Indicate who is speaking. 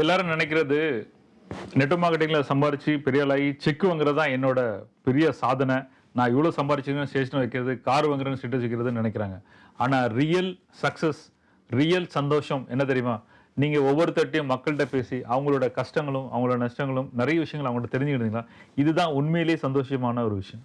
Speaker 1: எல்லாரும் நினைக்கிறது நெட் மார்க்கெட்டிங்கில் சம்பாரித்து பெரிய ஆளாகி செக் வாங்குறது தான் என்னோட பெரிய சாதனை. நான் இவ்வளோ சம்பாரிச்சுன்னு ஸ்டேஷன் வைக்கிறது கார் வாங்குறேன்னு ஸ்டேட்டஸ் வைக்கிறதுன்னு நினைக்கிறாங்க. ஆனால் ரியல் சக்ஸஸ் ரியல் சந்தோஷம் என்ன தெரியுமா? நீங்கள் ஒவ்வொருத்தட்டையும் மக்கள்கிட்ட பேசி அவங்களோட கஷ்டங்களும் அவங்களோட நஷ்டங்களும் நிறைய விஷயங்கள் அவங்கள்ட்ட தெரிஞ்சுக்கிட்டீங்களா? இதுதான் உண்மையிலேயே சந்தோஷமான ஒரு விஷயம்.